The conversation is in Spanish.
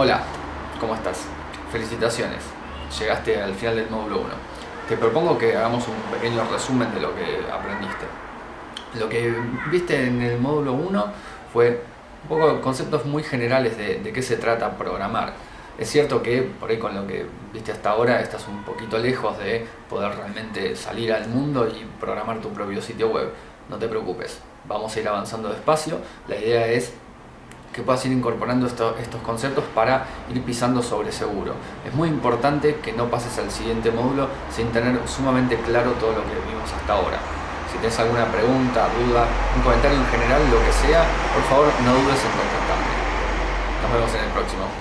Hola, ¿cómo estás? Felicitaciones, llegaste al final del módulo 1. Te propongo que hagamos un pequeño resumen de lo que aprendiste. Lo que viste en el módulo 1 fue un poco conceptos muy generales de, de qué se trata programar. Es cierto que por ahí con lo que viste hasta ahora estás un poquito lejos de poder realmente salir al mundo y programar tu propio sitio web. No te preocupes, vamos a ir avanzando despacio. La idea es que puedas ir incorporando estos conceptos para ir pisando sobre seguro. Es muy importante que no pases al siguiente módulo sin tener sumamente claro todo lo que vimos hasta ahora. Si tienes alguna pregunta, duda, un comentario en general, lo que sea, por favor no dudes en contactarme. Nos vemos en el próximo.